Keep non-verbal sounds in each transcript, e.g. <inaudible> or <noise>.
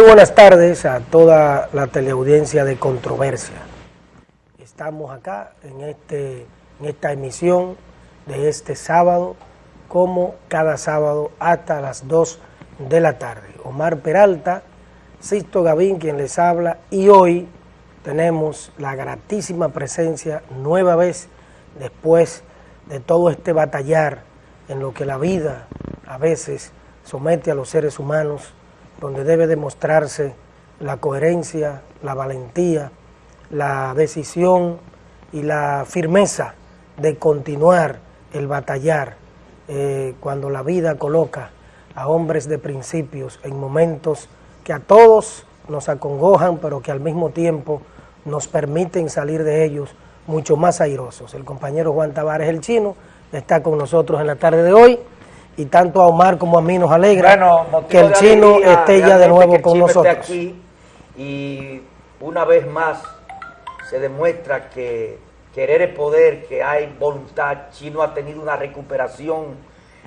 Muy buenas tardes a toda la teleaudiencia de Controversia. Estamos acá en, este, en esta emisión de este sábado, como cada sábado hasta las 2 de la tarde. Omar Peralta, Sisto Gavín quien les habla y hoy tenemos la gratísima presencia nueva vez después de todo este batallar en lo que la vida a veces somete a los seres humanos donde debe demostrarse la coherencia, la valentía, la decisión y la firmeza de continuar el batallar eh, cuando la vida coloca a hombres de principios en momentos que a todos nos acongojan, pero que al mismo tiempo nos permiten salir de ellos mucho más airosos. El compañero Juan Tavares, el chino, está con nosotros en la tarde de hoy y tanto a Omar como a mí nos alegra que el chino esté ya de nuevo con nosotros. Aquí y una vez más se demuestra que querer es poder, que hay voluntad. Chino ha tenido una recuperación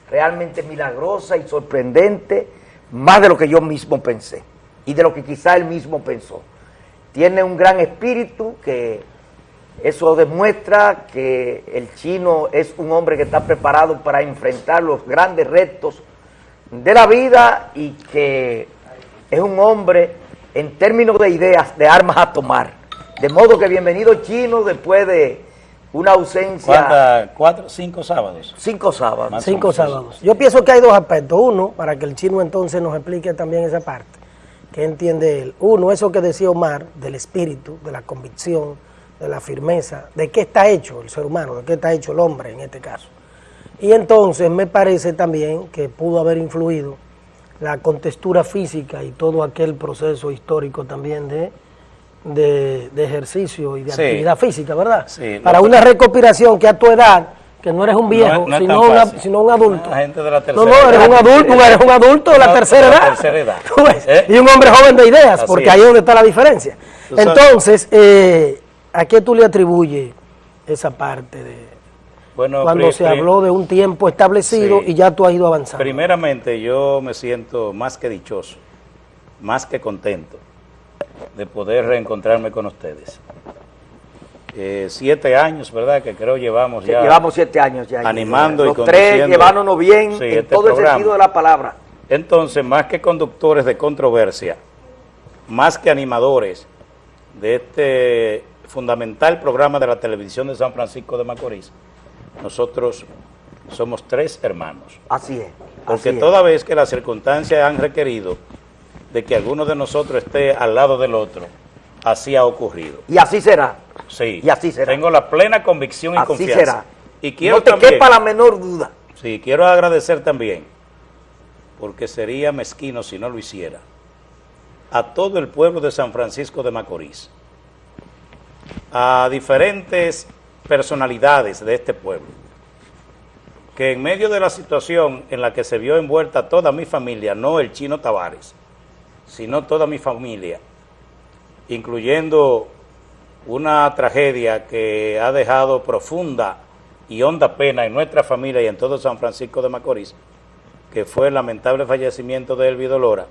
realmente milagrosa y sorprendente, más de lo que yo mismo pensé y de lo que quizá él mismo pensó. Tiene un gran espíritu que eso demuestra que el chino es un hombre que está preparado para enfrentar los grandes retos de la vida y que es un hombre en términos de ideas, de armas a tomar. De modo que bienvenido chino después de una ausencia... ¿Cuatro? ¿Cinco sábados? Cinco sábados. Cinco sábados. Yo pienso que hay dos aspectos. Uno, para que el chino entonces nos explique también esa parte. ¿Qué entiende él? Uno, eso que decía Omar, del espíritu, de la convicción, de la firmeza, de qué está hecho el ser humano, de qué está hecho el hombre en este caso. Y entonces me parece también que pudo haber influido la contextura física y todo aquel proceso histórico también de, de, ejercicio y de actividad física, ¿verdad? Sí, Para una recopilación que a tu edad, que no eres un viejo, sino, un adulto. gente de la no, no, eres un adulto, eres un adulto de la tercera edad. Tercera edad. <laughs> ¿Eh? Y un hombre joven de ideas, porque ahí es donde está la diferencia. Entonces, eh, ¿A qué tú le atribuyes esa parte de bueno, cuando se habló de un tiempo establecido y ya tú has ido avanzando? Primeramente, yo me siento más que dichoso, más que contento de poder reencontrarme con ustedes. Eh, siete años, ¿verdad? Que creo llevamos ya. Llevamos siete años ya. Animando Los y tres llevándonos bien en este todo el sentido de la palabra. Entonces, más que conductores de controversia, más que animadores de este fundamental programa de la televisión de San Francisco de Macorís, nosotros somos tres hermanos. Así es. Porque toda vez que las circunstancias han requerido de que alguno de nosotros esté al lado del otro, así ha ocurrido. Y así será. Sí. Y así será. Tengo la plena convicción y así confianza. Será. Y quiero no te quepa la menor duda. Sí, quiero agradecer también, porque sería mezquino si no lo hiciera, a todo el pueblo de San Francisco de Macorís, a diferentes personalidades de este pueblo, que en medio de la situación en la que se vio envuelta toda mi familia, no el chino Tavares, sino toda mi familia, incluyendo una tragedia que ha dejado profunda y honda pena en nuestra familia y en todo San Francisco de Macorís, que fue el lamentable fallecimiento de Elvi Dolora.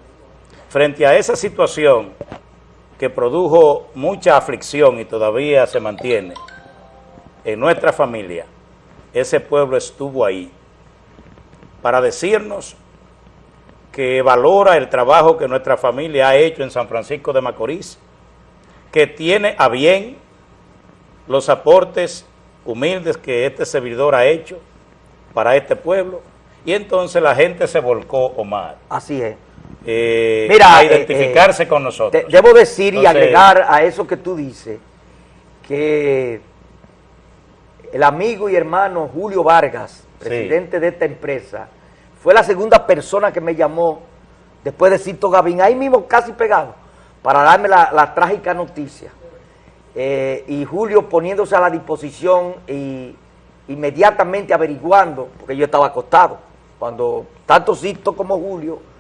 Frente a esa situación, que produjo mucha aflicción y todavía se mantiene en nuestra familia, ese pueblo estuvo ahí para decirnos que valora el trabajo que nuestra familia ha hecho en San Francisco de Macorís, que tiene a bien los aportes humildes que este servidor ha hecho para este pueblo, y entonces la gente se volcó, Omar. Así es eh, Mira, a eh, identificarse eh, con nosotros. debo decir y agregar a eso que tú dices, que el amigo y hermano Julio Vargas, presidente de esta empresa, fue la segunda persona que me llamó después de Cito Gavín, ahí mismo casi pegado, para darme la, trágica noticia. y Julio poniéndose a la disposición y inmediatamente averiguando, porque yo estaba acostado, cuando tanto Cito como Julio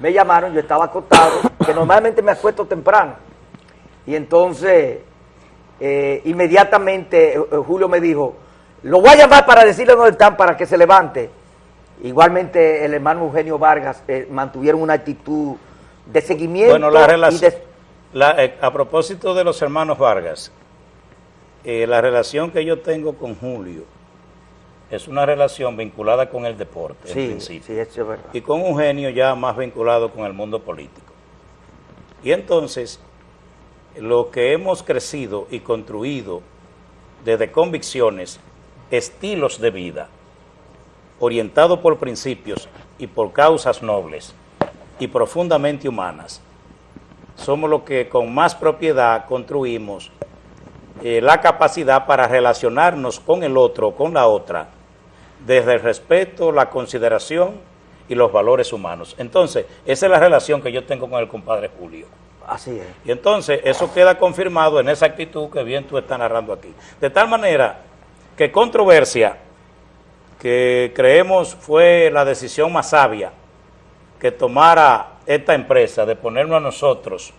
me llamaron, yo estaba acostado, que normalmente me acuesto temprano. Y entonces, eh, inmediatamente eh, eh, Julio me dijo, lo voy a llamar para decirle dónde están para que se levante. Igualmente el hermano Eugenio Vargas mantuvieron una actitud de seguimiento. Bueno, la relación, a propósito de los hermanos Vargas, la relación que yo tengo con Julio es una relación vinculada con el deporte, sí, en principio. Sí, eso es verdad. Y con Eugenio ya más vinculado con el mundo político. Y entonces, lo que hemos crecido y construido desde convicciones, estilos de vida, orientado por principios y por causas nobles y profundamente humanas, somos los que con más propiedad construimos eh, la capacidad para relacionarnos con el otro, con la otra, desde el respeto, la consideración y los valores humanos. Entonces, esa es la relación que yo tengo con el compadre Julio. Así es. Y entonces, eso queda confirmado en esa actitud que bien tú estás narrando aquí. De tal manera que controversia, que creemos fue la decisión más sabia que tomara esta empresa de ponernos a nosotros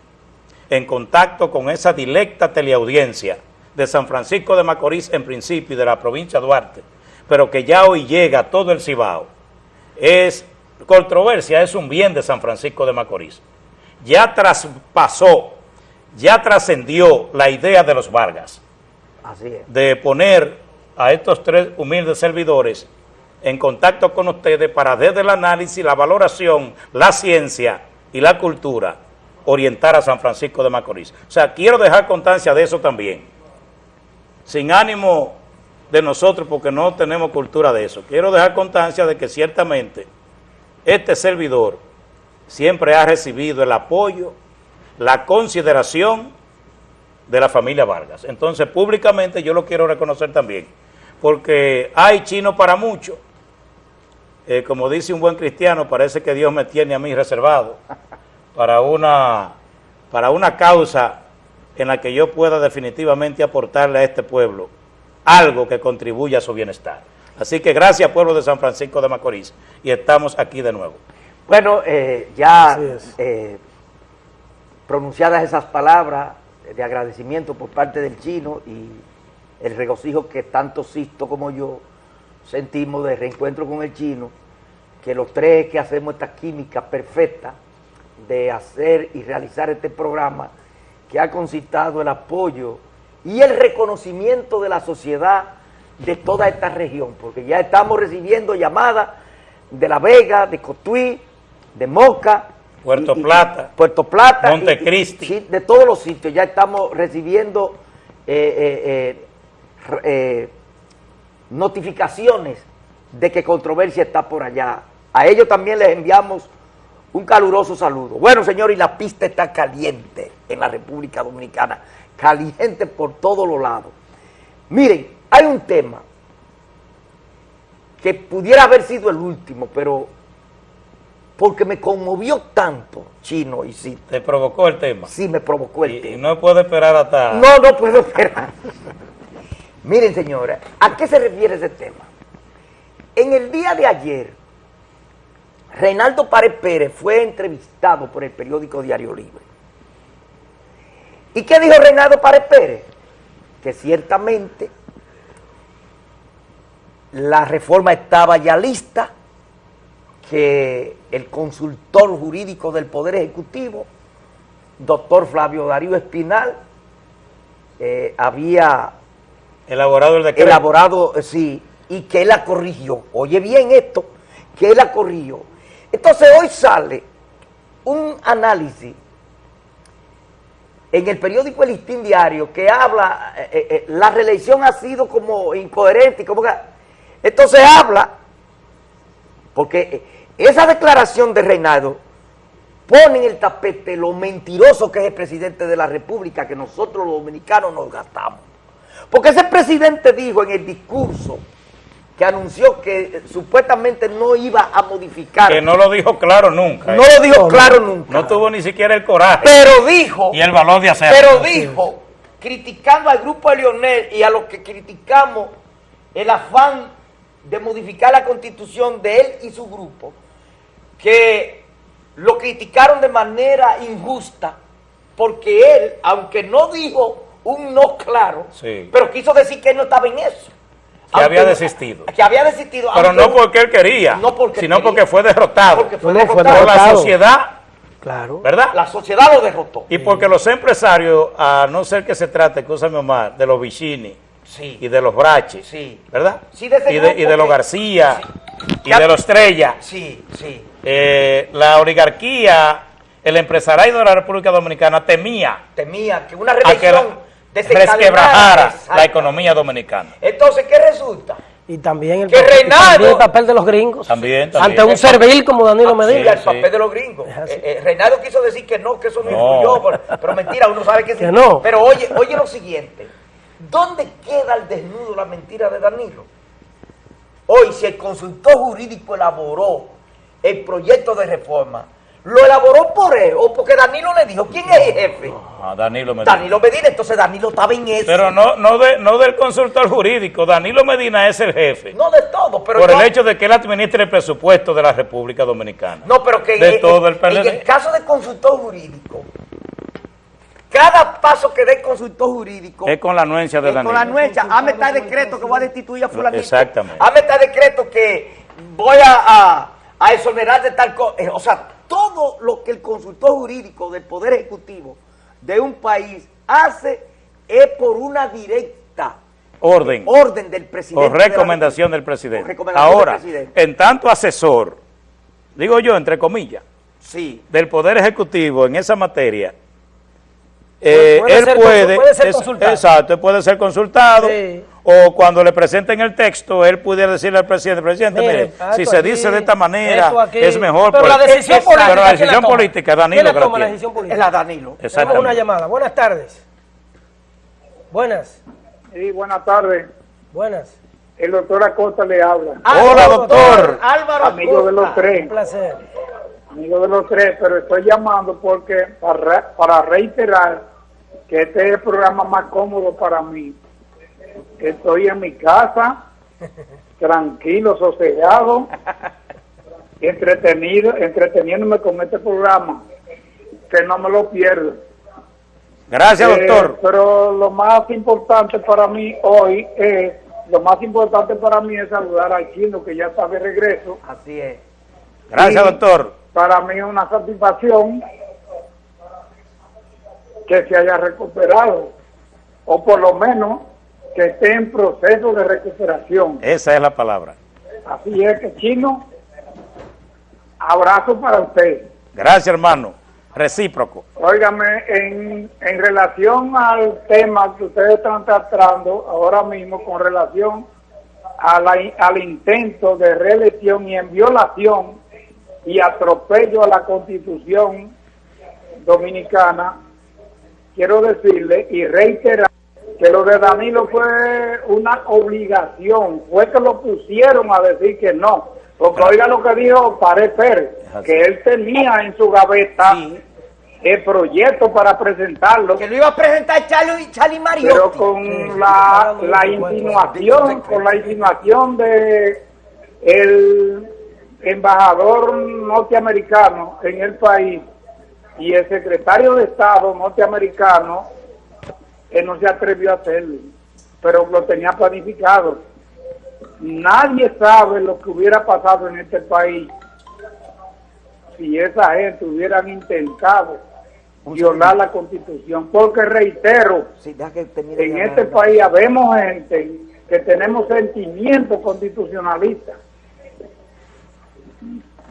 en contacto con esa directa teleaudiencia de San Francisco de Macorís en principio y de la provincia de Duarte, pero que ya hoy llega a todo el Cibao, es controversia, es un bien de San Francisco de Macorís. Ya traspasó, ya trascendió la idea de los Vargas de poner a estos tres humildes servidores en contacto con ustedes para desde el análisis, la valoración, la ciencia y la cultura orientar a San Francisco de Macorís. O sea, quiero dejar constancia de eso también, sin ánimo de nosotros porque no tenemos cultura de eso. Quiero dejar constancia de que ciertamente este servidor siempre ha recibido el apoyo, la consideración de la familia Vargas. Entonces, públicamente yo lo quiero reconocer también, porque hay chino para mucho. Eh, como dice un buen cristiano, parece que Dios me tiene a mí reservado para una, para una causa en la que yo pueda definitivamente aportarle a este pueblo algo que contribuya a su bienestar. Así que gracias pueblo de San Francisco de Macorís y estamos aquí de nuevo. Bueno, eh, ya eh, pronunciadas esas palabras de agradecimiento por parte del chino y el regocijo que tanto Sisto como yo sentimos de reencuentro con el chino, que los tres que hacemos esta química perfecta de hacer y realizar este programa, que ha concitado el apoyo y el reconocimiento de la sociedad de toda esta región, porque ya estamos recibiendo llamadas de La Vega, de Cotuí, de Moca, Puerto Plata, Puerto Plata, Montecristi, de todos los sitios, ya estamos recibiendo eh, eh, eh, notificaciones de que controversia está por allá. A ellos también les enviamos un caluroso saludo. Bueno, señor, y la pista está caliente en la República Dominicana, caliente por todos los lados. Miren, hay un tema que pudiera haber sido el último, pero porque me conmovió tanto, Chino y sí. ¿Te provocó el tema? Sí, me provocó el tema. Y no puedo esperar hasta... No, no puedo esperar. <laughs> Miren, señora, ¿a qué se refiere ese tema? En el día de ayer, Reinaldo Párez Pérez fue entrevistado por el periódico Diario Libre. ¿Y qué dijo Reinaldo Párez Pérez? Que ciertamente la reforma estaba ya lista, que el consultor jurídico del Poder Ejecutivo, doctor Flavio Darío Espinal, eh, había elaborado el decreto. Elaborado, eh, sí, y que él la corrigió. Oye bien esto, que él la corrigió. Entonces hoy sale un análisis en el periódico El Listín Diario que habla, eh, la reelección ha sido como incoherente, como que, entonces habla, porque esa declaración de Reinaldo pone en el tapete lo mentiroso que es el presidente de la República, que nosotros los dominicanos nos gastamos. Porque ese presidente dijo en el discurso que anunció que supuestamente no iba a modificar. Que no lo dijo claro nunca. No lo dijo claro nunca. No tuvo ni siquiera el coraje. Pero dijo. Y el valor de hacerlo. Pero dijo, criticando al grupo de Lionel y a los que criticamos el afán de modificar la constitución de él y su grupo, que lo criticaron de manera injusta porque él, aunque no dijo un no claro, pero quiso decir que él no estaba en eso. Que había desistido. Que había desistido. Pero no porque él quería, sino porque fue derrotado. Porque fue derrotado. Por la sociedad Claro. ¿Verdad? La sociedad lo derrotó. Y porque los empresarios, a no ser que se trate, escúchame Omar, de los Vicini Sí. y de los Braches, Sí. ¿verdad? Sí, de ese y, de, y los García y Ya- de los Estrella, Sí, sí. eh, la oligarquía, el empresariado de la República Dominicana temía Temía que una reelección resquebrajara la economía dominicana. Entonces, ¿qué resulta? Y también el, Que papel- Reinaldo- también el papel de los gringos. También, también. Ante un servil como Danilo Sí, Medina. el papel sí. de los gringos. Así. Eh, eh, Reinaldo quiso decir que no, que eso no, No. influyó, pero, pero mentira, uno sabe que sí. Que no. Pero oye, oye lo siguiente. ¿Dónde queda el desnudo la mentira de Danilo? Hoy, si el consultor jurídico elaboró el proyecto de reforma, ¿lo elaboró por él o porque Danilo le dijo quién es el jefe? Ah, Danilo Medina. Danilo Medina, entonces Danilo estaba en eso. Pero no, no, de, no del consultor jurídico, Danilo Medina es el jefe. no de todo, pero por yo- el hecho de que él administre el presupuesto de la República Dominicana. No, pero que De en, todo el en PLD. el caso del consultor jurídico, cada paso que dé el consultor jurídico Es con la anuencia de es con Danilo. la anuencia, hazme tal decreto que voy a destituir a fulanito. Exactamente. Hazme tal decreto que voy a, a, a exonerar de tal cosa. O sea, todo lo que el consultor jurídico del Poder Ejecutivo de un país hace es por una directa Orden. orden del presidente. O de la recomendación del presidente. Recomendación Ahora, del presidente. en tanto asesor, digo yo, entre comillas, Sí. del Poder Ejecutivo en esa materia, eh, Puede él ser puede, ser es- consultado. exacto, él puede ser consultado, Sí. O cuando le presenten el texto, él pudiera decirle al presidente, presidente, Mire, si se aquí, dice de esta manera, es mejor. Pero pues, la decisión política, pero la ¿quién la decisión política, ¿Quién Danilo que la toma la Es la Danilo. Tenemos una llamada. Buenas tardes. Buenas, Sí, buenas tardes. buenas. El doctor Acosta le habla. Hola, doctor. Álvaro Amigo de los tres. Un placer. Amigo de los tres, pero estoy llamando porque para, para reiterar que este es el programa más cómodo para mí. Estoy en mi casa, <laughs> tranquilo, sosegado, entretenido, entreteniéndome con este programa, que no me lo pierdo. Gracias, Eh, doctor. pero lo más importante para mí hoy es, lo más importante para mí es saludar al chino que ya está de regreso. Así es. Gracias, y doctor. Para mí es una satisfacción que se haya recuperado, o por lo menos que esté en proceso de recuperación. Esa es la palabra. Así es que chino, abrazo para usted. Gracias, hermano. Recíproco. Óigame, en, en relación al tema que ustedes están tratando ahora mismo con relación a la- al intento de reelección y en violación y atropello a la constitución dominicana, quiero decirle y reiterar que lo de Danilo fue una obligación, fue que lo pusieron a decir que no, porque oiga lo que dijo Pared Pérez, que él tenía en su gaveta Sí. el proyecto para presentarlo, Que lo iba a presentar Charlie, Charlie Mariotti. pero con la, la insinuación, con la insinuación de el embajador norteamericano en el país y el secretario de Estado norteamericano, él no se atrevió a hacerlo, pero lo tenía planificado. Nadie sabe lo que hubiera pasado en este país si esa gente hubieran intentado violar la constitución, porque reitero, Sí, que en este país habemos gente que tenemos sentimientos constitucionalistas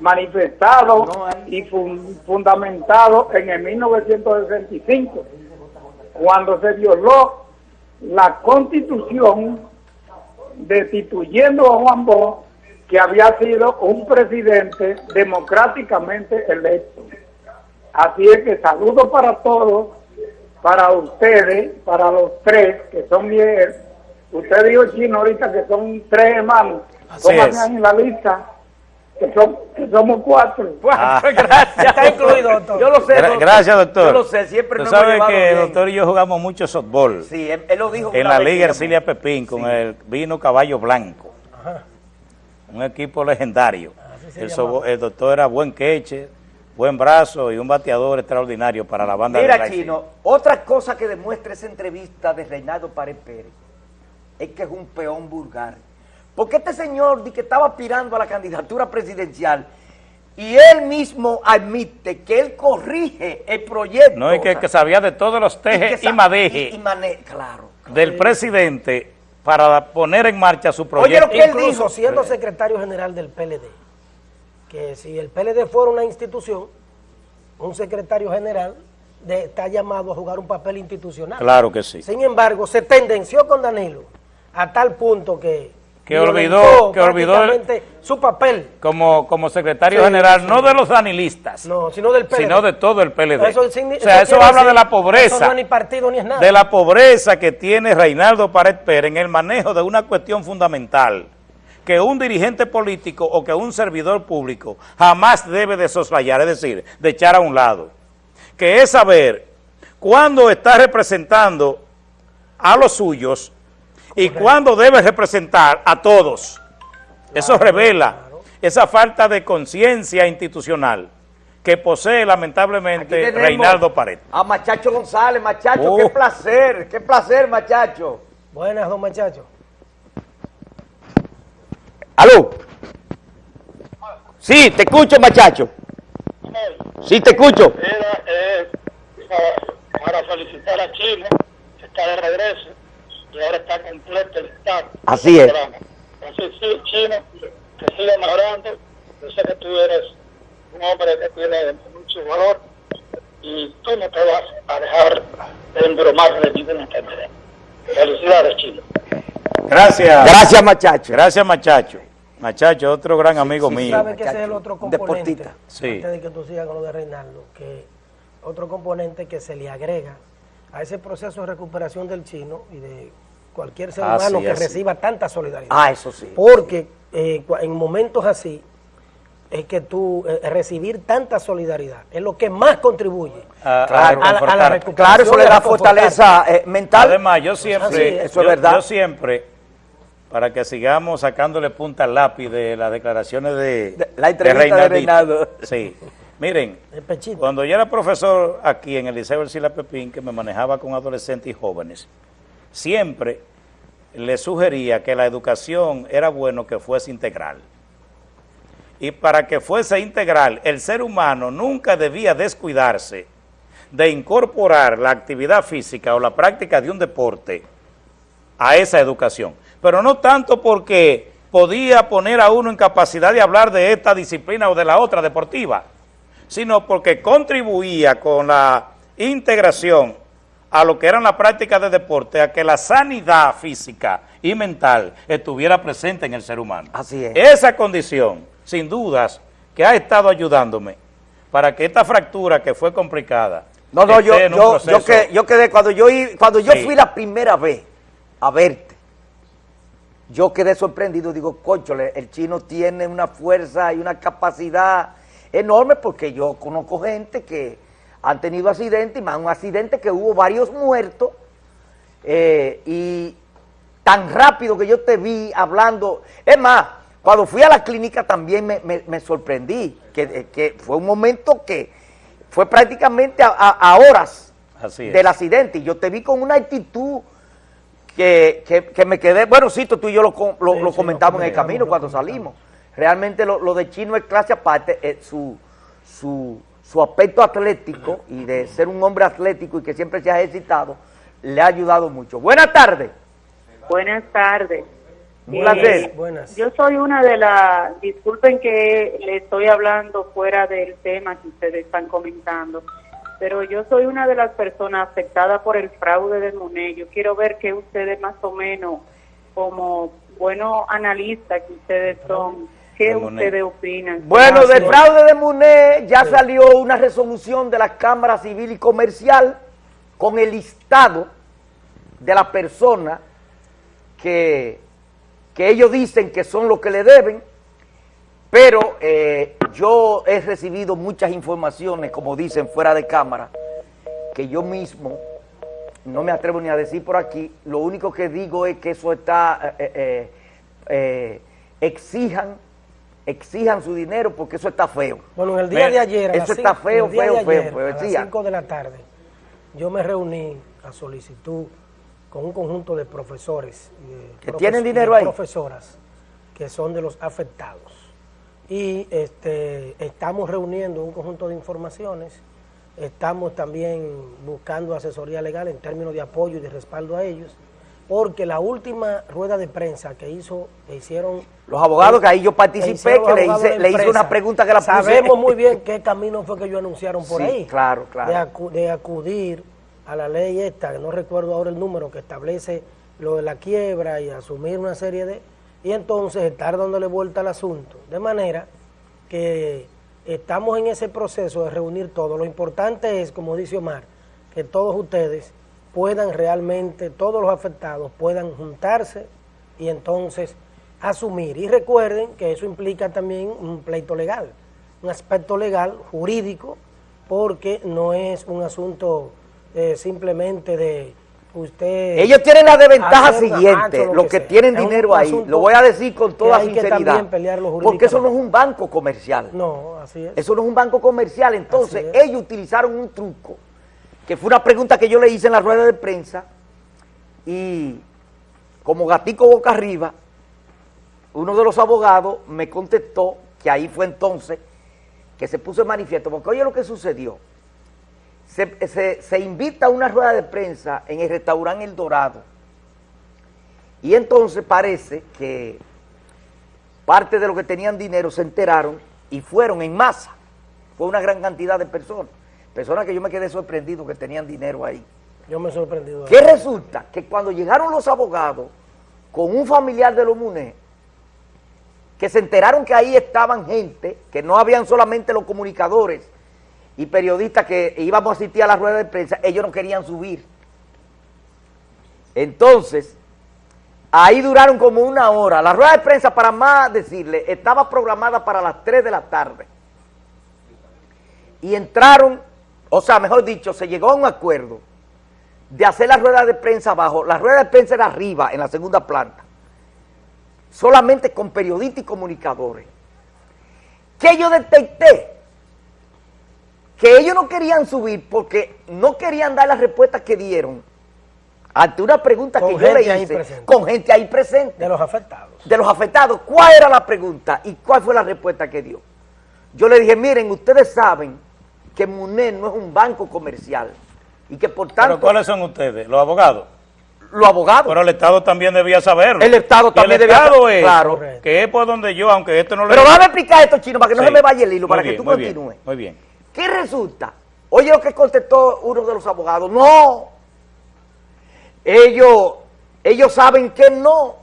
manifestados No y fun- fundamentados en el 1965, cuando se violó la constitución destituyendo a Juan Bosch, que había sido un presidente democráticamente electo. Así es que saludo para todos, para ustedes, para los tres, que son bien. Usted dijo chino ahorita que son tres hermanos. Así Pónganme es. en la lista, que, son, que somos <laughs> cuatro. Ah. gracias. Está incluido, doctor. Yo lo sé. Gra- Gracias, doctor. Yo lo sé, siempre Tú sabes que bien. el doctor y yo jugamos mucho softball Sí, él, él lo dijo en la Liga. Ercilia Pepín con el vino Caballo Blanco. Un equipo legendario. El, llamaba. sobo- el doctor era buen queche, buen brazo y un bateador extraordinario para la banda de Mira. Chino, otra cosa que demuestra esa entrevista de Reinaldo Pared Pérez es que es un peón vulgar. Porque este señor di que estaba aspirando a la candidatura presidencial y él mismo admite que él corrige el proyecto. No, y que, que sabía de todos los tejes y, madejes claro, del presidente para poner en marcha su proyecto. Oye, lo que él dijo, siendo secretario general del PLD, que si el PLD fuera una institución, un secretario general de, está llamado a jugar un papel institucional. Claro que sí. Sin embargo, se tendenció con Danilo a tal punto que que olvidó que olvidó su papel. como como secretario general no de los danilistas no sino del PLD sino de todo el PLD o sea eso, habla de la pobreza no ni partido ni es nada. de la pobreza que tiene Reinaldo Pared Pérez en el manejo de una cuestión fundamental que un dirigente político o que un servidor público jamás debe de soslayar, es decir, de echar a un lado, que es saber cuándo está representando a los suyos y cuándo debe representar a todos. Eso revela esa falta de conciencia institucional que posee lamentablemente Reinaldo Pared. A Machacho González, Machacho, qué oh. placer, qué placer, Machacho. Buenas, don Machacho. ¿Aló? Sí, te escucho, Machacho. Sí, te escucho. Era eh, para felicitar a Chile, que está de regreso y ahora está completo el Estado. Así es. Así sí, Chino, que siga mejorando. Yo sé que tú eres un hombre que tiene mucho valor y tú no te vas a dejar de embromar de ninguna enfermedad. Felicidades, Chino. Gracias. Gracias, Machacho. Gracias, Machacho. Machacho, otro gran amigo mío. ¿Sabe que ese es el otro componente? Sí. Antes de que tú sigas con lo de Reinaldo, que otro componente que se le agrega a ese proceso de recuperación del chino y de cualquier ser humano que reciba tanta solidaridad. Ah, eso sí. Porque eh, en momentos así es que tú eh, recibir tanta solidaridad es lo que más contribuye a, la recuperación. Claro, eso le da fortaleza eh, mental. Además, yo siempre, eso es verdad. yo siempre para que sigamos sacándole punta al lápiz de las declaraciones de, la entrevista de, Reinaldo. Sí. Miren, cuando yo era profesor aquí en el Liceo del Sila Pepín, que me manejaba con adolescentes y jóvenes, siempre le sugería que la educación era bueno que fuese integral. Y para que fuese integral, el ser humano nunca debía descuidarse de incorporar la actividad física o la práctica de un deporte a esa educación pero no tanto porque podía poner a uno en capacidad de hablar de esta disciplina o de la otra deportiva, sino porque contribuía con la integración a lo que eran las prácticas de deporte, a que la sanidad física y mental estuviera presente en el ser humano. Así es. Esa condición, sin dudas, que ha estado ayudándome para que esta fractura que fue complicada... No, no, yo, yo, quedé, cuando yo, cuando yo fui la primera vez a verte, yo quedé sorprendido, digo, conchole, el chino tiene una fuerza y una capacidad enorme porque yo conozco gente que han tenido accidentes, y más un accidente que hubo varios muertos, eh, y tan rápido que yo te vi hablando, es más, cuando fui a la clínica también me, sorprendí, que, que, fue un momento que fue prácticamente a, horas del accidente, y yo te vi con una actitud que, que, me quedé, bueno, sí, tú y yo lo, lo, comentamos en el camino cuando salimos. Realmente lo, de Chino es clase aparte, eh, su, su, su aspecto atlético y de ser un hombre atlético y que siempre se ha ejercitado, le ha ayudado mucho. Buenas tardes. Buenas tardes. Un placer. Buenas. Yo soy una de las, disculpen que le estoy hablando fuera del tema que ustedes están comentando, pero yo soy una de las personas afectadas por el fraude de Monet. Yo quiero ver que ustedes más o menos, como buenos analistas que ustedes son, ¿qué ustedes opinan? Bueno, del fraude de Monet ya salió una resolución de la Cámara Civil y Comercial con el listado de las personas que, que ellos dicen que son los que le deben, pero eh, yo he recibido muchas informaciones, como dicen, fuera de cámara, que yo mismo no me atrevo ni a decir por aquí. Lo único que digo es que eso está, eh, eh, exijan, exijan su dinero porque eso está feo. Bueno, en el día de ayer, eso está feo, feo, feo, A las 5 de la tarde, yo me reuní a solicitud con un conjunto de profesores. ¿Que tienen dinero ahí? profesoras que son de los afectados y este, estamos reuniendo un conjunto de informaciones, estamos también buscando asesoría legal en términos de apoyo y de respaldo a ellos, porque la última rueda de prensa que hizo, que hicieron... Los abogados que ahí yo participé, que le hice, le hice una pregunta que la puse. Sabemos muy bien <laughs> qué camino fue que ellos anunciaron por sí, ahí. claro, claro. De, acudir a la ley esta, que no recuerdo ahora el número, que establece lo de la quiebra y asumir una serie de... Y entonces estar dándole vuelta al asunto. De manera que estamos en ese proceso de reunir todo. Lo importante es, como dice Omar, que todos ustedes puedan realmente, todos los afectados puedan juntarse y entonces asumir. Y recuerden que eso implica también un pleito legal, un aspecto legal, jurídico, porque no es un asunto eh, simplemente de usted... Ellos tienen la desventaja siguiente, los que, tienen dinero ahí, lo voy a decir con toda sinceridad, porque eso no es un banco comercial. No, así es. Eso no es un banco comercial, entonces ellos utilizaron un truco que fue una pregunta que yo le hice en la rueda de prensa y como gatico boca arriba, uno de los abogados me contestó que ahí fue entonces que se puso en manifiesto, porque oye lo que sucedió, se, se invita a una rueda de prensa en el restaurante El Dorado y entonces parece que parte de los que tenían dinero se enteraron y fueron en masa, fue una gran cantidad de personas. Personas que yo me quedé sorprendido que tenían dinero ahí. Yo me he sorprendido. ¿Qué resulta? Que cuando llegaron los abogados con un familiar de los MUNE, que se enteraron que ahí estaban gente, que no habían solamente los comunicadores y periodistas que íbamos a asistir a la rueda de prensa, ellos no querían subir. Entonces, ahí duraron como una hora. La rueda de prensa, para más decirle, estaba programada para las 3 de la tarde. Y entraron o sea, mejor dicho, se llegó a un acuerdo de hacer la rueda de prensa abajo, la rueda de prensa era arriba, en la segunda planta, solamente con periodistas y comunicadores. Que yo detecté que ellos no querían subir porque no querían dar las respuestas que dieron ante una pregunta que yo le hice con gente ahí presente. De los afectados. De los afectados. ¿Cuál era la pregunta y cuál fue la respuesta que dio? Yo le dije, miren, ustedes saben que MUNED no es un banco comercial y que por tanto... ¿Pero cuáles son ustedes? ¿Los abogados? Los abogados. Pero el Estado también debía saberlo. El Estado también el Estado es, claro. que es por donde yo, aunque esto no lo... Pero déjame explicar esto, Chino, para que no se me vaya el hilo, para que tú continúes. muy bien. ¿Qué resulta? Oye lo que contestó uno de los abogados. No. Ellos, ellos saben que no.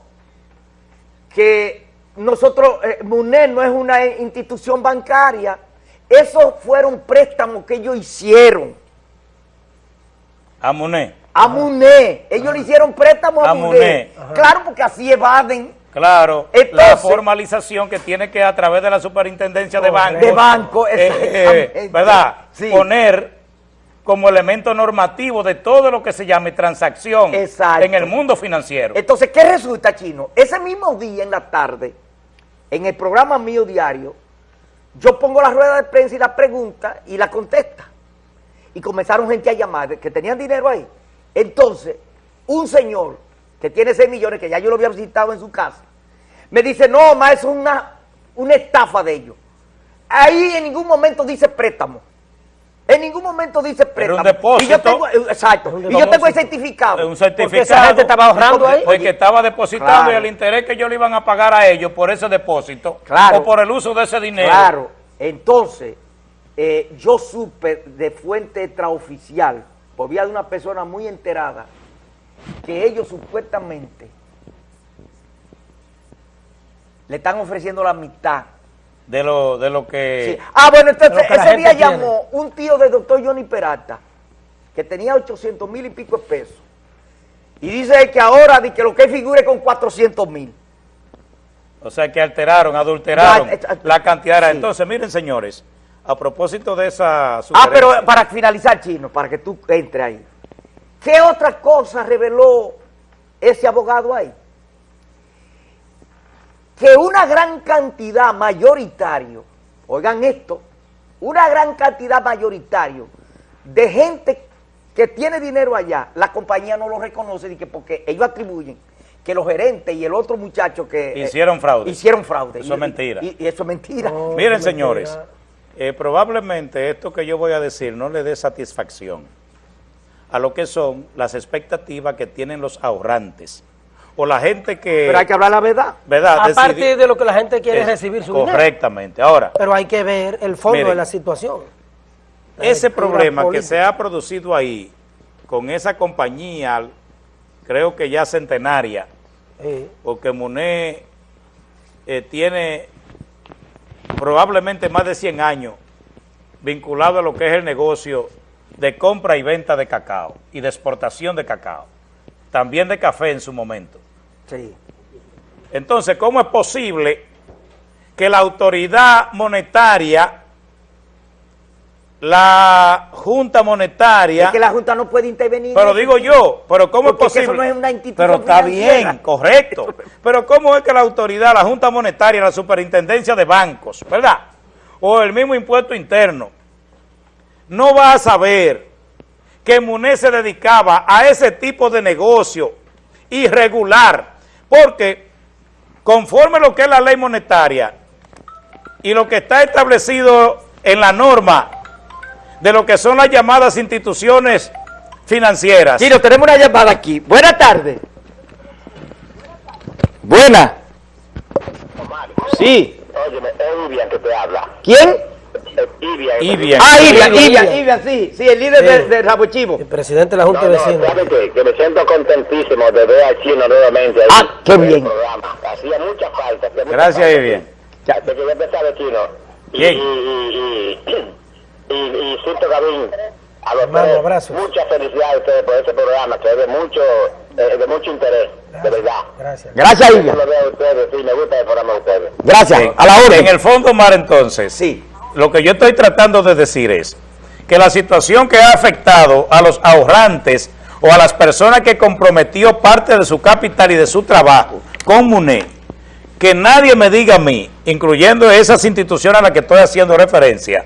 Que nosotros, eh, MUNED no es una institución bancaria esos fueron préstamos que ellos hicieron. A Muné. A Muné. Ellos le hicieron préstamos a, Muné. Claro, porque así evaden. Claro, la formalización que tiene que a través de la superintendencia de banco. De banco, eh, eh, ¿Verdad? Poner como elemento normativo de todo lo que se llame transacción en el mundo financiero. Entonces, ¿qué resulta, Chino? Ese mismo día en la tarde, en el programa mío diario, yo pongo la rueda de prensa y la pregunta y la contesta. Y comenzaron gente a llamar, que tenían dinero ahí. Entonces, un señor que tiene 6 millones, que ya yo lo había visitado en su casa, me dice, no, ma, es una, una estafa de ellos. Ahí en ningún momento dice préstamo. En ningún momento dice préstamo. un depósito. Y yo tengo, exacto. y yo tengo el certificado. Un certificado. Porque esa gente estaba ahorrando ahí. Porque estaba depositando y el interés que ellos le iban a pagar a ellos por ese depósito. Claro. O por el uso de ese dinero. Claro. Entonces, eh, yo supe de fuente extraoficial, por vía de una persona muy enterada, que ellos supuestamente le están ofreciendo la mitad de lo, de lo que... Ah, bueno, entonces ese día llamó un tío del doctor Johnny Peralta, que tenía 800 mil y pico de pesos, y dice que ahora que lo que figure con 400 mil. O sea, que alteraron, adulteraron la cantidad. Entonces, miren, señores, a propósito de esa... Ah, pero para finalizar, Chino, para que tú entres ahí. ¿Qué otra cosa reveló ese abogado ahí? Que una gran cantidad mayoritario, oigan esto, una gran cantidad mayoritario de gente que tiene dinero allá, la compañía no lo reconoce porque ellos atribuyen que los gerentes y el otro muchacho que... eh, Hicieron fraude. Hicieron fraude. Eso es mentira. Y, y eso es mentira. No, Miren, señores, eh, probablemente esto que yo voy a decir no le dé satisfacción a lo que son las expectativas que tienen los ahorrantes o la gente que... Pero hay que hablar la verdad. ¿verdad? A partir de lo que la gente quiere es- recibir su dinero. Correctamente. Ahora, Pero hay que ver el fondo Miren. de la situación. La ese problema que se ha producido ahí con esa compañía, creo que ya centenaria, Sí. porque Muné eh, tiene probablemente más de 100 años vinculado a lo que es el negocio de compra y venta de cacao y de exportación de cacao, también de café en su momento. Sí. Entonces, ¿cómo es posible que la autoridad monetaria, la Junta Monetaria, Es que la Junta no puede intervenir. pero digo yo, pero ¿cómo es es que eso posible? no es una institución pero está financiera. bien, correcto. Pero ¿cómo es que la autoridad, la Junta Monetaria, la Superintendencia de Bancos, ¿verdad? O el mismo impuesto interno, no va a saber que Muné se dedicaba a ese tipo de negocio irregular? Porque conforme lo que es la ley monetaria y lo que está establecido en la norma de lo que son las llamadas instituciones financieras. Chino, tenemos una llamada aquí. Buenas tardes. Buena. Sí. Óyeme, es Ivian que te habla. ¿Quién? Es Ivian. Ivian. Ah, Ivian, Ivian. Ivian, sí. Sí, el líder Sí. de, de Rabo Chivo. El presidente de la Junta no, de Vecinos. ¿sabe qué? Que me siento contentísimo de ver a Chino nuevamente ahí Ah, qué bien. Hacía mucha falta. hacía mucha Gracias, falta. Ivian. Ya, te quería empezar de Chino. Y, Bien. y, y, y, y, y Cito Gavín, a los Hermano, abrazos. muchas felicidades a ustedes por ese programa que es de mucho, eh, de mucho interés, de verdad. Gracias. Gracias, Yo lo veo a ustedes, sí, me gusta el programa de ustedes. Gracias. En- A la orden. En el fondo, Mar, entonces, Sí. Lo que yo estoy tratando de decir es que la situación que ha afectado a los ahorrantes o a las personas que comprometió parte de su capital y de su trabajo con MUNE, que nadie me diga a mí, incluyendo esas instituciones a las que estoy haciendo referencia,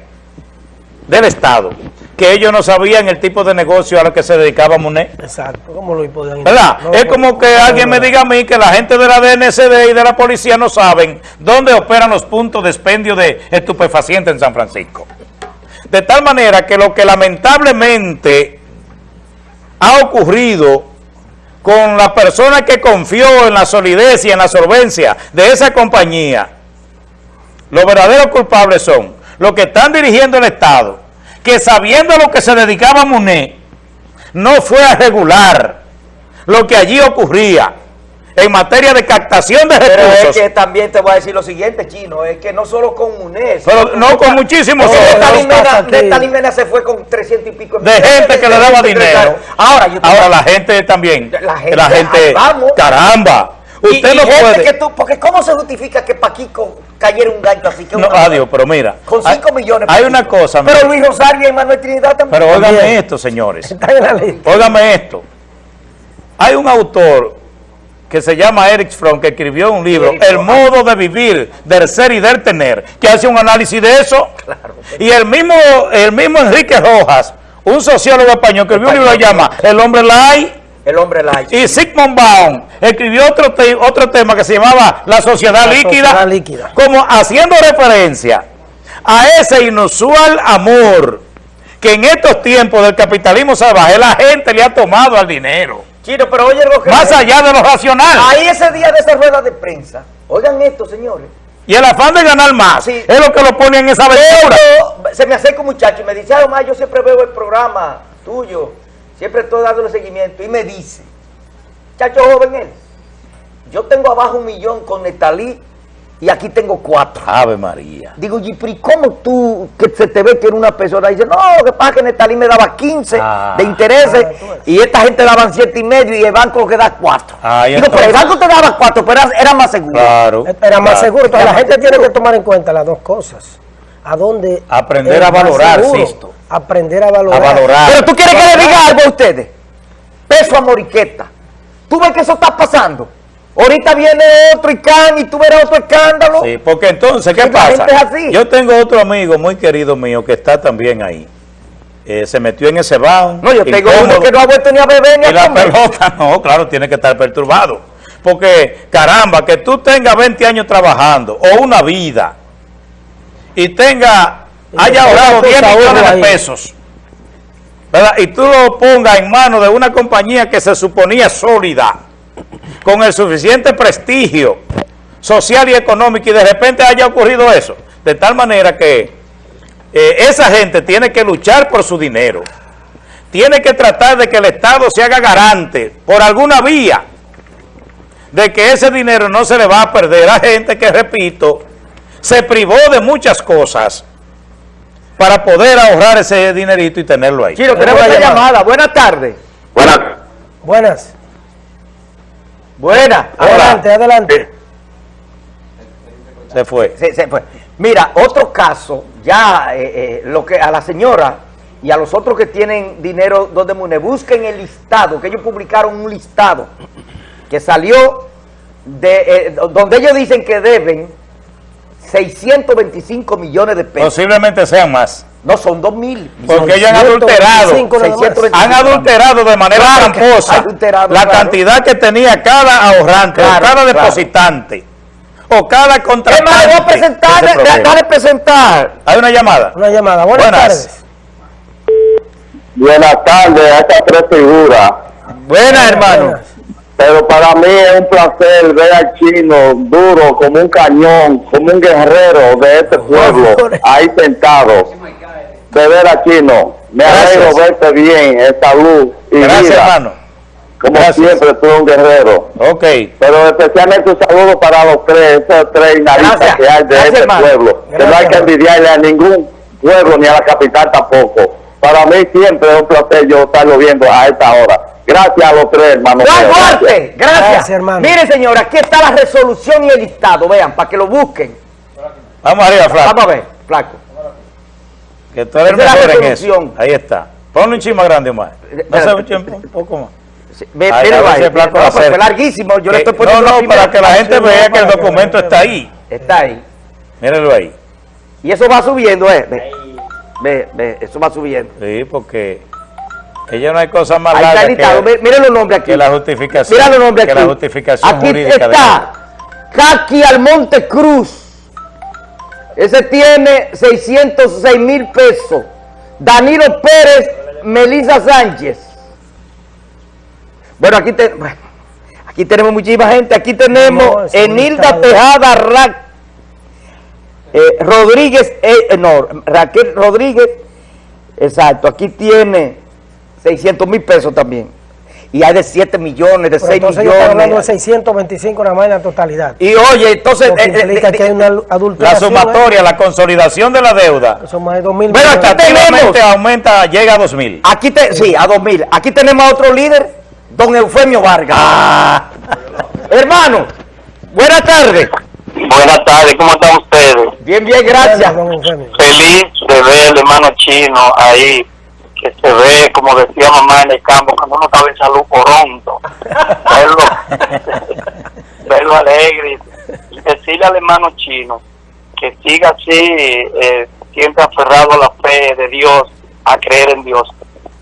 del Estado, que ellos no sabían el tipo de negocio a lo que se dedicaba MUNE. Exacto. ¿Cómo lo podían ¿Verdad? No, es no, como que no, alguien me diga a mí que la gente de la DNCD y de la policía no saben dónde operan los puntos de expendio de estupefacientes en San Francisco. De tal manera que lo que lamentablemente ha ocurrido con la persona que confió en la solidez y en la solvencia de esa compañía, los verdaderos culpables son los que están dirigiendo el Estado, que sabiendo a lo que se dedicaba Muné, no fue a regular lo que allí ocurría en materia de captación de Pero es recursos, que también te voy a decir lo siguiente, Chino, es que no solo con UNES. pero no con muchísimos de otros. esta ¿qué Mena, pasa de aquí? esta Mena se fue con 300 y pico de gente que le daba dinero. Ahora, la gente también, La gente, vamos. caramba, usted y no puede, que tú- porque ¿cómo se justifica que Paquico cayera un gancho así? Que no, adiós, pero mira, Con hay- 5 millones. hay Paquico. una cosa, Pero mira, Luis Rosario y Manuel Trinidad también. pero óigame esto, señores, <laughs> la óigame esto, hay un autor que se llama Eric Fromm, que escribió un libro, El modo de vivir, del ser y del tener, que hace un análisis de eso. Y el mismo, el mismo Enrique Rojas, un sociólogo español, que escribió un libro que llama El hombre light, El hombre light. y Sigmund Baum escribió otro, te- otro tema que se llamaba La sociedad, La líquida, sociedad líquida. como haciendo referencia a ese inusual amor que en estos tiempos del capitalismo salvaje la gente le ha tomado al dinero, Chino, pero oye lo que... más allá de lo racional. Ahí ese día de esa rueda de prensa, oigan esto, señores. Y el afán de ganar más Sí. es lo que lo pone en esa aventura. Se me acerca un muchacho y me dice, ah, Omar, yo siempre veo el programa tuyo, siempre estoy dándole seguimiento. Y me dice, muchacho joven él, yo tengo abajo un millón con Netalí y aquí tengo cuatro. Ave María. Digo, ¿y cómo tú, que se te ve que era una persona? Dice, no, lo que pasa es que Netalí me daba 15 Ah. de intereses Ah, y esta gente daban siete y medio y el banco que da cuatro. Ah, Digo, pero el banco te daba cuatro, pero era, más seguro. Claro. Era más claro. seguro. Entonces, Era la más gente tiene que tomar en cuenta las dos cosas. ¿A dónde? Aprender a valorar? Sisto. Aprender a valorar. A valorar. Pero tú quieres que le diga algo a ustedes. Peso a Moriqueta. ¿Tú ves que eso está pasando? Ahorita viene otro ICANN y tú verás otro escándalo. Sí, porque entonces, ¿qué La pasa? gente es así. Yo tengo otro amigo muy querido mío que está también ahí. Eh, se metió en ese bound. No, yo tengo incómodo, uno que no ha vuelto ni a beber ni Y a la comer. pelota, <laughs> no, claro, tiene que estar perturbado. Porque, caramba, que tú tengas 20 años trabajando o una vida y tenga, haya ahorrado tenga 10 tus millones de pesos, ¿verdad? Y tú lo pongas en manos de una compañía que se suponía sólida, con el suficiente prestigio social y económico, y de repente haya ocurrido eso. De tal manera que eh, esa gente tiene que luchar por su dinero. Tiene que tratar de que el Estado se haga garante por alguna vía de que ese dinero no se le va a perder a gente que, repito, se privó de muchas cosas para poder ahorrar ese dinerito y tenerlo ahí. Chino, tenemos una una llamada. llamada. Buenas tardes. Buenas. Buenas. Buenas. Adelante, adelante. Se fue. Se- se fue. Mira, otro caso, ya eh, eh, lo que a la señora y a los otros que tienen dinero donde Mune, busquen el listado, que ellos publicaron un listado que salió de eh, donde ellos dicen que deben 625 millones de pesos. Posiblemente sean más. No, son 2 mil. Porque ellos han adulterado. 625 nada más. 625. Han adulterado de manera Claro tramposa adulterado, la claro. cantidad que tenía cada ahorrante, Claro, o cada claro. depositante, o cada ¿Qué contratante. más voy a presentar? Dale presentar. Hay una llamada. Una llamada. Buenas, Buenas. tardes. Buenas tardes a estas tres figuras. Buenas, hermano. Buenas. Pero para mí es un placer ver al chino duro como un cañón, como un guerrero de este pueblo, ahí sentado. De ver a chino, me alegro verte bien, en salud y Gracias, vida. hermano. Como Gracias. siempre, tú un guerrero. Ok. Pero especialmente un saludo para los tres, esos tres Gracias. que hay de Gracias, este hermano. pueblo. Que no hay que envidiarle a ningún pueblo ni a la capital tampoco. Para mí siempre es un placer yo estarlo viendo a esta hora. Gracias a los tres, hermano. Juan mío. Gracias. Duarte, gracias. Gracias, hermano. Mire, señora, aquí está la resolución y el listado. Vean, para que lo busquen. Vamos arriba, Flaco. Vamos a ver, flaco. Que tú eres mejor en eso. Ahí está. Ponle un chisme grande, Omar. No sé, Espérate. un chisme un poco más. Sí, ve- ahí. si el flaco No, fue acerca. larguísimo. Yo le estoy poniendo no, no, primera para que la gente vea que el documento está ahí. Está ahí. Mírenlo ahí. Y eso va subiendo, ¿eh? Ve, ve, ve, eso va subiendo. Sí, porque ella no hay cosa más Ahí está larga que, Miren los nombres aquí. que la justificación. Mira los nombres que aquí. la justificación aquí jurídica está Kaki Almonte Cruz. Ese tiene 606 mil pesos. Danilo Pérez, Melissa Sánchez. Bueno, aquí, te- bueno, aquí tenemos muchísima gente. Aquí tenemos No, Enilda. Tejada Ra- eh, Rodríguez, eh, eh, no, Raquel Rodríguez. Exacto, aquí tiene 600 mil pesos también. Y hay de 7 millones, de Pero 6 entonces yo estoy hablando de millones. 625 nada más en la totalidad. Y oye, entonces... Eh, eh, implica de- que hay una La adulteración. sumatoria, la consolidación de la deuda, ¿eh? Son más de 2 mil Bueno, millones. aquí tenemos- aumenta, llega a 2.000. Aquí te, sí, a 2000. Aquí tenemos a otro líder, don Eufemio Vargas. Ah. Hermano, buenas tardes. Buenas tardes, ¿cómo están ustedes? Bien, bien, gracias. Feliz de ver el hermano chino ahí, que se ve, como decía mamá en el campo, cuando uno estaba en salud pronto. <laughs> verlo, <laughs> verlo alegre y decirle al hermano chino que siga así, eh, siempre aferrado a la fe de Dios, a creer en Dios.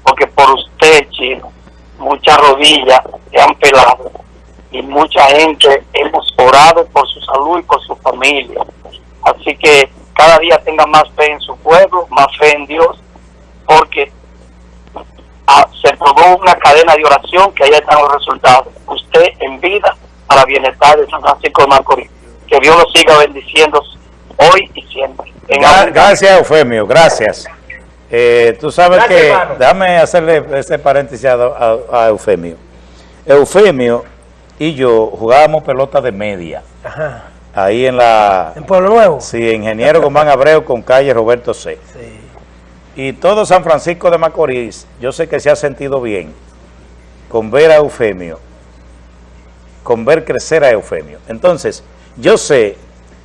Porque por usted, chino, muchas rodillas se han pelado y mucha gente hemos orado por su salud y por su familia. Así que cada día tenga más fe en su pueblo, más fe en Dios, porque ah, se probó una cadena de oración que ahí están los resultados. Usted en vida para bienestar de San Francisco de Macorís. Que Dios lo siga bendiciendo hoy y siempre. En. Gracias, Eufemio, gracias. Eh, tú sabes Gracias, que, hermano. déjame hacerle ese paréntesis a, a- a Eufemio. Eufemio y yo jugábamos pelota de media, Ajá. ahí en la, En Pueblo Nuevo. sí, Ingeniero Guzmán Abreu con calle Roberto C. Y todo San Francisco de Macorís, yo sé que se ha sentido bien con ver a Eufemio, con ver crecer a Eufemio. Entonces, yo sé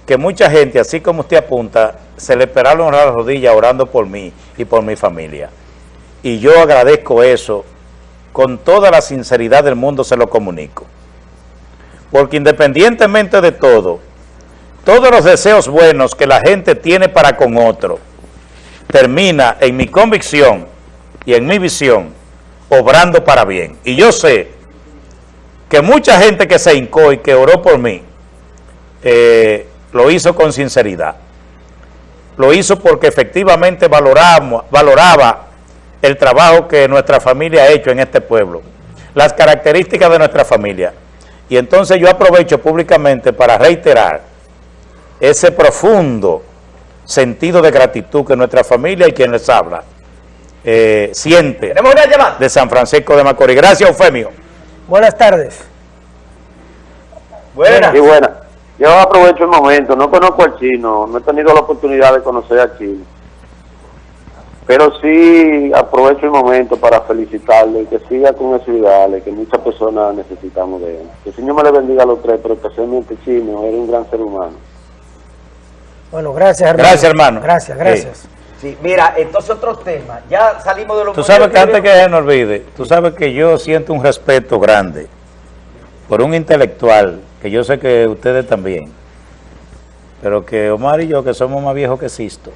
que mucha gente, así como usted apunta, se le esperaron las rodillas orando por mí y por mi familia. Y yo agradezco eso, con toda la sinceridad del mundo se lo comunico. Porque independientemente de todo, todos los deseos buenos que la gente tiene para con otro, termina en mi convicción y en mi visión, obrando para bien. Y yo sé que mucha gente que se hincó y que oró por mí, eh, lo hizo con sinceridad. Lo hizo porque efectivamente valoraba el trabajo que nuestra familia ha hecho en este pueblo, las características de nuestra familia. Y entonces yo aprovecho públicamente para reiterar ese profundo sentido de gratitud que nuestra familia y quien les habla eh, siente Tenemos una llamada. de San Francisco de Macorís. Gracias, Eufemio. Buenas tardes. Buena. Sí, buena. Yo aprovecho el momento, no conozco al chino, no he tenido la oportunidad de conocer al chino. Pero sí aprovecho el momento para felicitarle y que siga con esos ideales que muchas personas necesitamos de él. Que el Señor me le bendiga a los tres, pero especialmente chino, era un gran ser humano. Bueno, gracias, hermano. Gracias, hermano. Gracias, gracias. Sí, mira, entonces otro tema. Ya salimos de los... Tú sabes que antes que se nos olvide, tú sabes que yo siento un respeto grande por un intelectual, que yo sé que ustedes también, pero que Omar y yo, que somos más viejos que Sisto,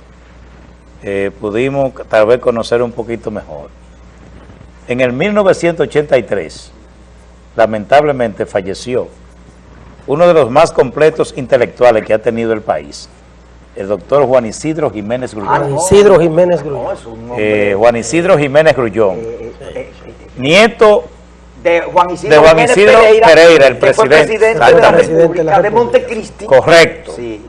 eh, pudimos tal vez conocer un poquito mejor. En el 1983, lamentablemente falleció uno de los más completos intelectuales que ha tenido el país, el doctor Juan Isidro Jiménez Grullón. Ah, no. Isidro Jiménez No, Grullón. es un hombre, Eh, Juan Isidro Jiménez Grullón, eh, eh, eh, nieto de Juan Isidro, De Juan Isidro Pereira, el presidente. presidente de la. República de Montecristi. correcto. Sí,